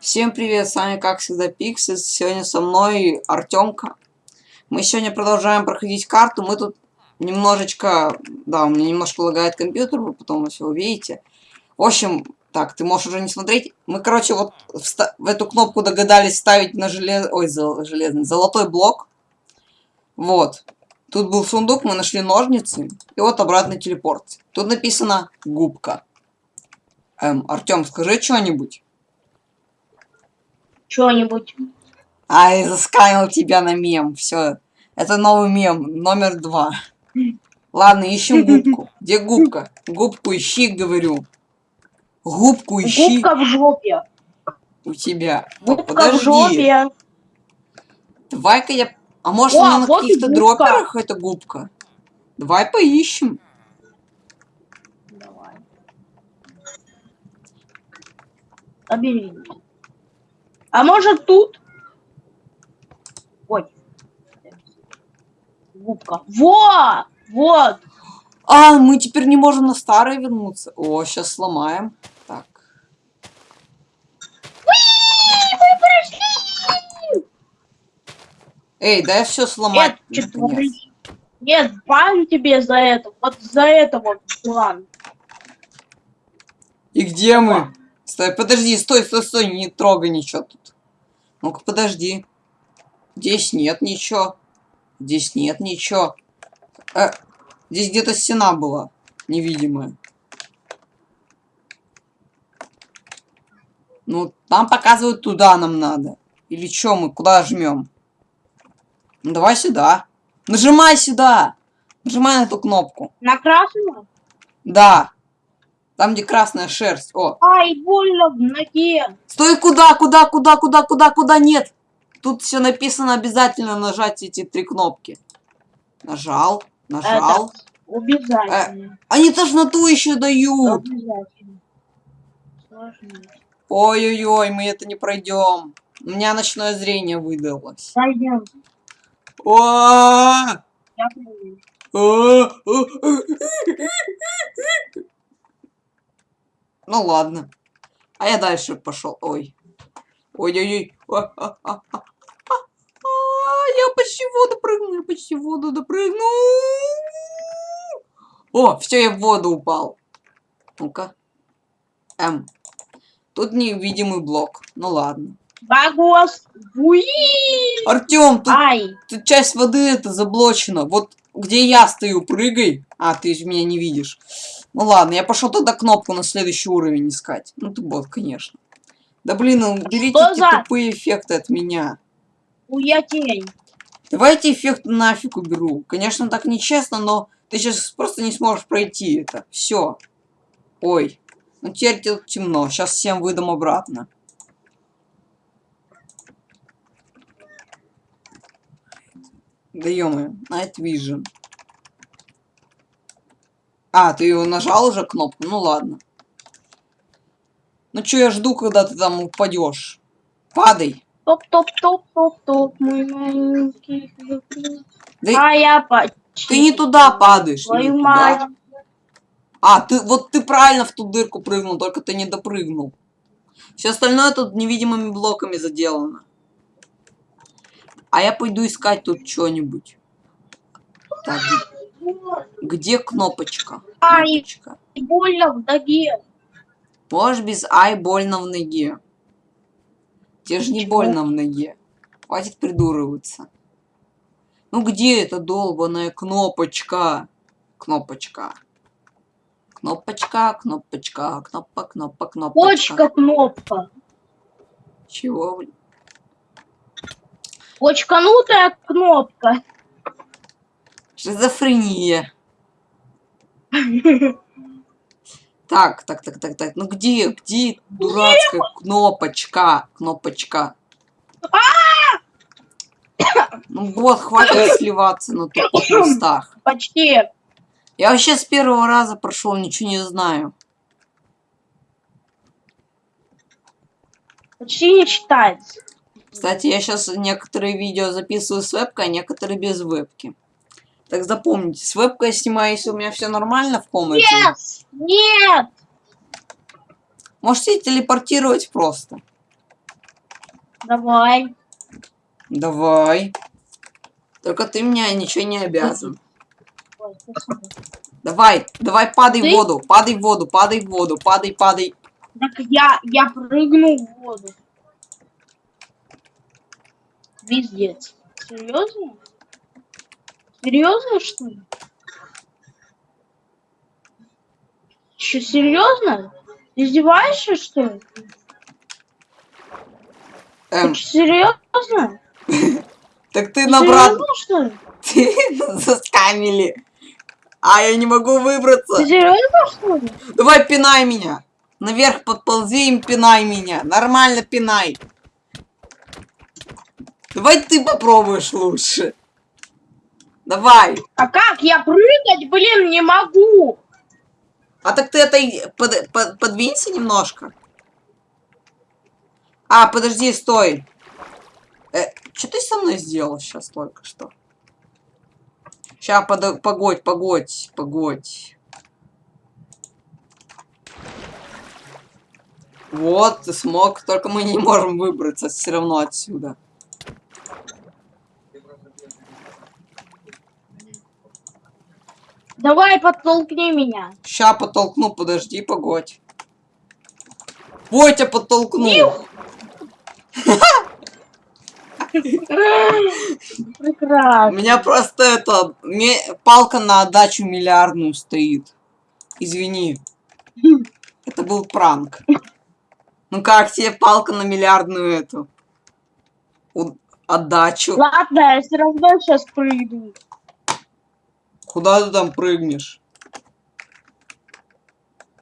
Всем привет, с вами как всегда Пиксис, сегодня со мной Артемка. Мы сегодня продолжаем проходить карту, мы тут немножечко, да, у меня немножко лагает компьютер, вы потом все увидите. В общем, так, ты можешь уже не смотреть. Мы, короче, вот в, в эту кнопку догадались ставить на желез... Ой, зол... железный, золотой блок. Вот. Тут был сундук, мы нашли ножницы, и вот обратный телепорт. Тут написано губка. Эм, Артем, скажи что-нибудь. Что-нибудь. Ай, засканил тебя на мем. Все. Это новый мем, номер два. Ладно, ищем губку. Где губка? Губку ищи, говорю. Губку ищи. Губка в жопе. У тебя. Губка Подожди. в жопе. Давай-ка я... А может О, на вот и каких-то дроперах эта губка? Давай поищем. Давай. Лабиринт. А может тут? Ой. Губка. Во! Вот! А, мы теперь не можем на старое вернуться. О, сейчас сломаем. Так. Эй, дай все сломать. Нет? Нет, бан тебе за это. Вот за это вот план. И где мы? Стой, подожди, стой, стой, стой, не трогай ничего тут. Ну-ка, подожди. Здесь нет ничего. Здесь нет ничего. Э, здесь где-то стена была. Невидимая. Ну, там показывают туда нам надо. Или что мы, куда жмем? Ну, давай сюда. Нажимай сюда. Нажимай на эту кнопку. На красную? Да. Там, где красная шерсть. О, Ай, больно в ноге. Стой, куда, куда, куда, куда, куда, куда, нет. Тут все написано обязательно нажать эти три кнопки. Нажал, нажал. Обязательно. Они тошноту еще дают. Ой-ой-ой, мы это не пройдем. У меня ночное зрение выдалось. Пойдем. О! Я! Ну ладно. А я дальше пошел. Ой. Ой-ой-ой. Я почти в воду прыгну, я почти в воду допрыгну. О, все, я в воду упал. Ну-ка. М. Тут невидимый блок. Ну ладно. Багос. Артем, тут, Ай. тут часть воды это заблочена. Вот где я стою, прыгай. А, ты меня не видишь. Ну ладно, я пошел тогда кнопку на следующий уровень искать. Ну ты бот, конечно. Да блин, берите Что эти за- тупые эффекты от меня. Уя тень. Давайте эффект нафиг уберу. Конечно, так нечестно, но ты сейчас просто не сможешь пройти это. Все. Ой. Ну теперь тут темно. Сейчас всем выдам обратно. Да ё Night Vision. А, ты его нажал уже кнопку? Ну ладно. Ну чё, я жду, когда ты там упадешь. Падай. Топ-топ-топ-топ-топ, мой маленький. Да А я почти. ты не туда падаешь. не Твою туда. мать. А, ты вот ты правильно в ту дырку прыгнул, только ты не допрыгнул. Все остальное тут невидимыми блоками заделано. А я пойду искать тут что-нибудь. Так, где, кнопочка? Ай. Кнопочка. Больно в ноге. Можешь без ай больно в ноге. Тебе же не больно в ноге. Хватит придуриваться. Ну где эта долбаная кнопочка? Кнопочка. Кнопочка, кнопочка, кнопка, кнопка, кнопочка. Почка кнопка. Чего, блин? Почканутая кнопка. Шизофрения. Так, так, так, так, так. Ну где, где дурацкая кнопочка? Кнопочка. Ну вот, хватит сливаться на тупых местах. Почти. Я вообще с первого раза прошел, ничего не знаю. Почти не читается. Кстати, я сейчас некоторые видео записываю с вебкой, а некоторые без вебки. Так запомните, с вебкой я снимаю, если у меня все нормально в комнате. Нет! Нет! Можете телепортировать просто. Давай. Давай. Только ты мне ничего не обязан. Ой. Давай, давай падай Ты? в воду, падай в воду, падай в воду, падай, падай. Так я, я прыгну в воду. Пиздец. Серьезно? Серьезно, что ли? Че, серьезно? Издеваешься, что ли? Эм, Ты чё, серьезно? так ты набрал, Серьезно, что ли? ты заскамили. А я не могу выбраться. Ты серьезно, что ли? Давай пинай меня. Наверх подползи и пинай меня. Нормально пинай. Давай ты попробуешь лучше. Давай. А как я прыгать, блин, не могу? А так ты это под- под- подвинься немножко. А, подожди, стой. Э, что ты со мной сделал сейчас только что? Сейчас, погодь, погодь, погодь. Вот, ты смог, только мы не можем выбраться все равно отсюда. Давай подтолкни меня. Ща подтолкну, подожди, погодь. Ой, тебя подтолкну. У Прекрасно. меня просто это палка на отдачу миллиардную стоит. Извини. Это был пранк. Ну как тебе палка на миллиардную эту? Отдачу. Ладно, я все равно сейчас прыгну. Куда ты там прыгнешь?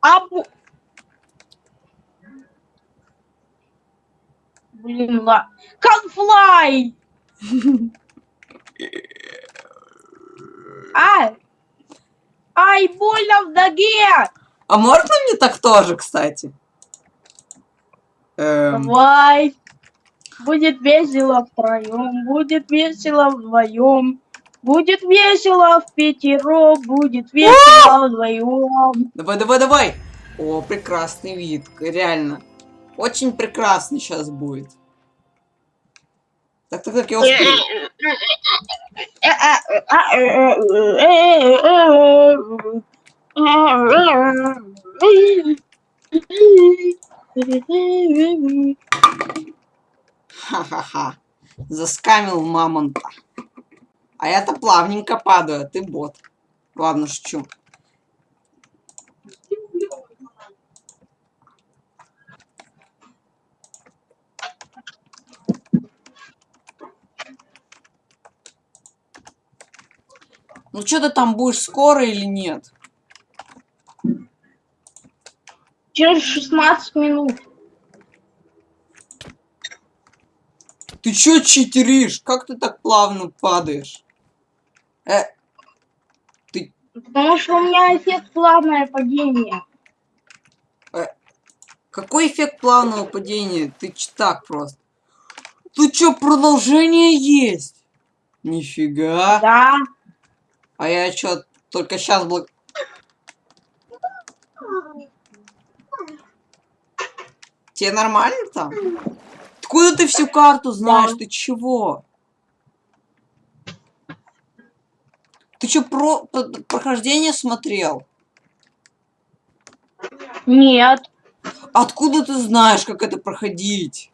А, бу- Блин, ла... Конфлай! Ай! Ай, больно в ноге! А можно мне так тоже, кстати? Эм, Давай! Будет весело втроем, будет весело вдвоем, будет весело в пятером, будет весело вдвоем. давай, давай, давай. О, прекрасный вид, реально. Очень прекрасный сейчас будет. Так, так, так, я успею. Ха-ха-ха. Заскамил мамонта. А я-то плавненько падаю, а ты бот. Ладно, шучу. Ну что ты там будешь скоро или нет? Через 16 минут. Ты чё читеришь? Как ты так плавно падаешь? Э, Потому что у меня эффект плавное падение. какой эффект плавного падения? Ты ч- так просто. Тут чё, продолжение есть? Нифига. Да. А я чё, только сейчас блок... Тебе нормально там? Откуда ты всю карту знаешь? Да. Ты чего? Ты чё, про... п- прохождение смотрел? Нет. Откуда ты знаешь, как это проходить?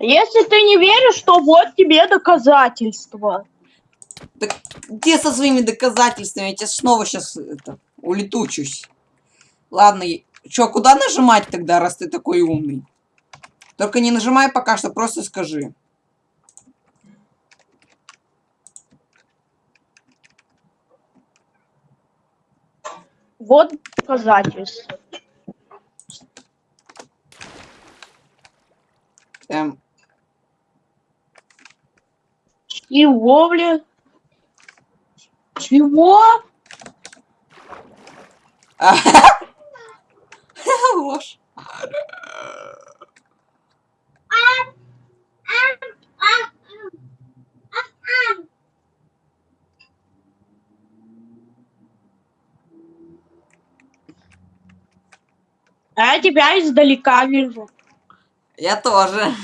Если ты не веришь, то вот тебе доказательства. Где со своими доказательствами? Я тебе снова сейчас это, улетучусь. Ладно, чё, куда нажимать тогда, раз ты такой умный? Только не нажимай пока что, просто скажи. Вот доказательства. Эм, Чего, блин? Чего? А я тебя издалека вижу. Я тоже.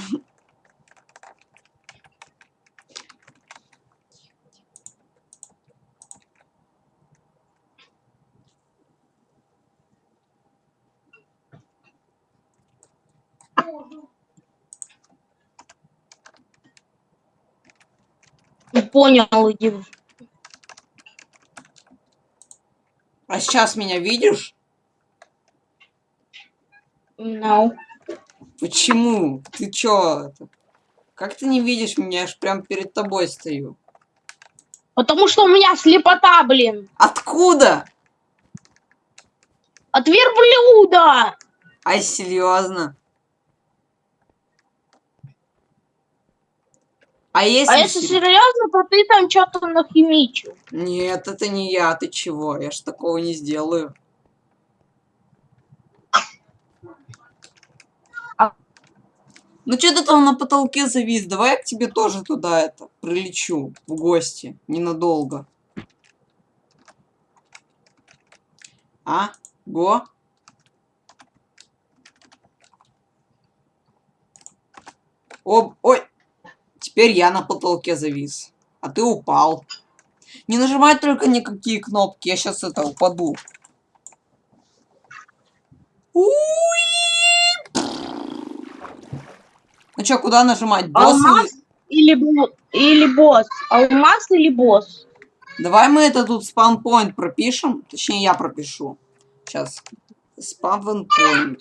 Понял, иди. А сейчас меня видишь? No. Почему? Ты чё? Как ты не видишь меня? Я ж прям перед тобой стою. Потому что у меня слепота, блин. Откуда? От верблюда. Ай, серьезно? А если... А если сер- серьезно, то ты там что-то нахимичил. Нет, это не я, ты чего? Я ж такого не сделаю. Ну что ты там на потолке завис? Давай я к тебе тоже туда это прилечу в гости ненадолго. А? Го? Об, ой! Теперь я на потолке завис. А ты упал. Не нажимай только никакие кнопки, я сейчас это упаду. Уи! Ну чё, куда нажимать? Босс Алмаз или- или, или босс? Алмаз или босс? Давай мы это тут спаунпоинт пропишем. Точнее, я пропишу. Сейчас. Спаунпоинт.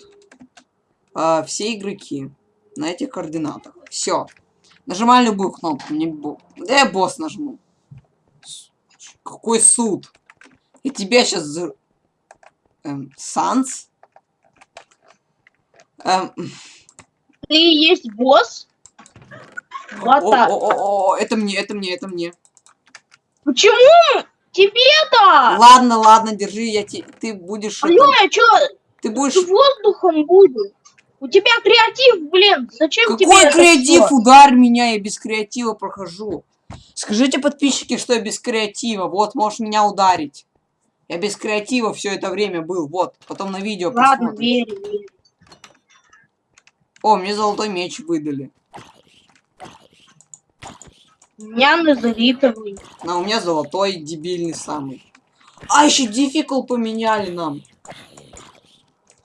А, все игроки на этих координатах. Все. Нажимай любую кнопку. Не бо... Да я босс нажму. Какой суд? И тебя сейчас... Эм, Санс? Эм, Ты и есть босс? Вот так. о, о, о, это мне, это мне, это мне. Почему тебе-то? Ладно, ладно, держи, я те... ты будешь... это- Алло, я чё, Ты будешь... с воздухом буду? У тебя креатив, блин, зачем тебе Какой это креатив? всё? Ударь меня, я без креатива прохожу. Скажите подписчики, что я без креатива. Вот, можешь меня ударить. Я без креатива все это время был. Вот, потом на видео Ладно, посмотрим. верю, верю. О, мне золотой меч выдали. У меня назаритовый. А у меня золотой, дебильный самый. А, еще дефикул поменяли нам.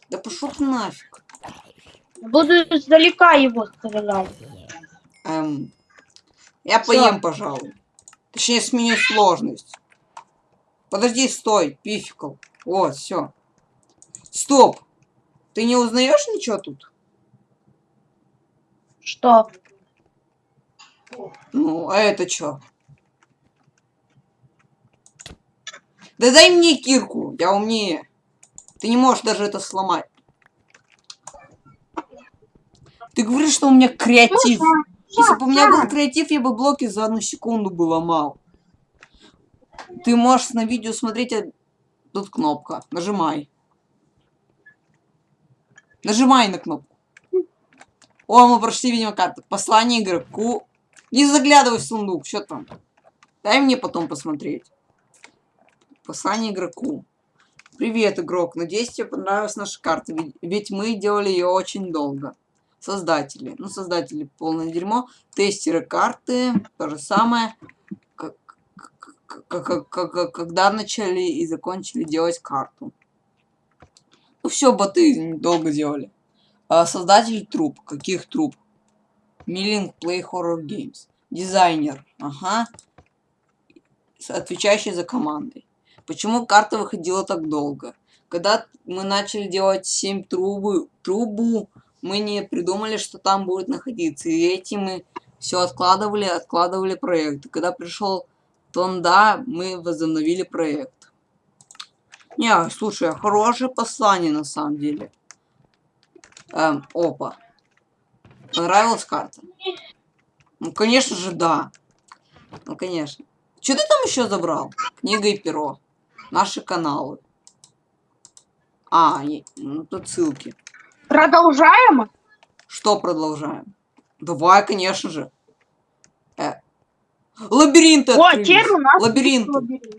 Да пошел ты нафиг. Буду издалека его стрелять. Эм, я Всё. поем, пожалуй. Точнее, сменю сложность. Подожди, стой, пификал. Вот, все. Стоп. Ты не узнаешь ничего тут? Что? Ну, а это что? Да дай мне кирку, я умнее. Ты не можешь даже это сломать. Ты говоришь, что у меня креатив. Если бы у меня был креатив, я бы блоки за одну секунду бы ломал. Ты можешь на видео смотреть, а тут кнопка. Нажимай. Нажимай на кнопку. О, мы прошли, видимо, карту. Послание игроку. Не заглядывай в сундук, что там? Дай мне потом посмотреть. Послание игроку. Привет, игрок. Надеюсь, тебе понравилась наша карта, ведь- мы делали ее очень долго. Создатели. Ну, создатели полное дерьмо. Тестеры карты. То же самое. Как- как- как- Когда начали и закончили делать карту. Ну все, боты долго делали. А, создатель труп. Каких труп? Миллинг Play Horror Games. Дизайнер. Ага. Отвечающий за командой. Почему карта выходила так долго? Когда мы начали делать 7 трубы, трубу, мы не придумали, что там будет находиться. И этим мы все откладывали, откладывали проект. И когда пришел Тонда, мы возобновили проект. Не, слушай, хорошее послание на самом деле. Эм, опа. Понравилась карта? Ну, конечно же, да. Ну, конечно. Что ты там еще забрал? Книга и перо. Наши каналы. А, ну, тут ссылки. Продолжаем? Что продолжаем? Давай, конечно же. Э. Лабиринты О, открылись. теперь у нас Лабиринты. лабиринт.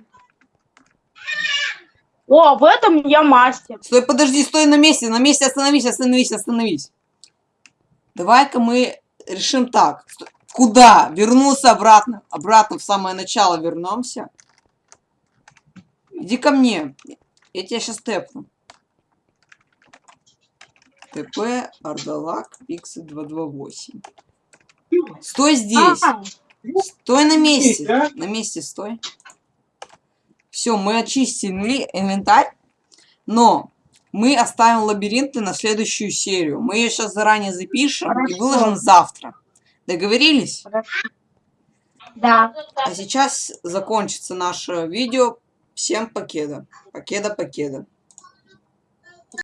О, в этом я мастер. Стой, подожди, стой на месте, на месте остановись, остановись, остановись. Давай-ка мы решим так. Куда? Вернуться обратно. Обратно в самое начало вернемся. Иди ко мне. Я тебя сейчас тэпну. ТП, Ардалак, Пиксы 228. Стой здесь. А, Стой на месте. На месте стой. Все, мы очистили инвентарь. Но мы оставим лабиринты на следующую серию. Мы ее сейчас заранее запишем и Хорошо. выложим завтра. Договорились? хорошо. Да. А сейчас закончится наше видео. Всем покеда. Покеда, покеда.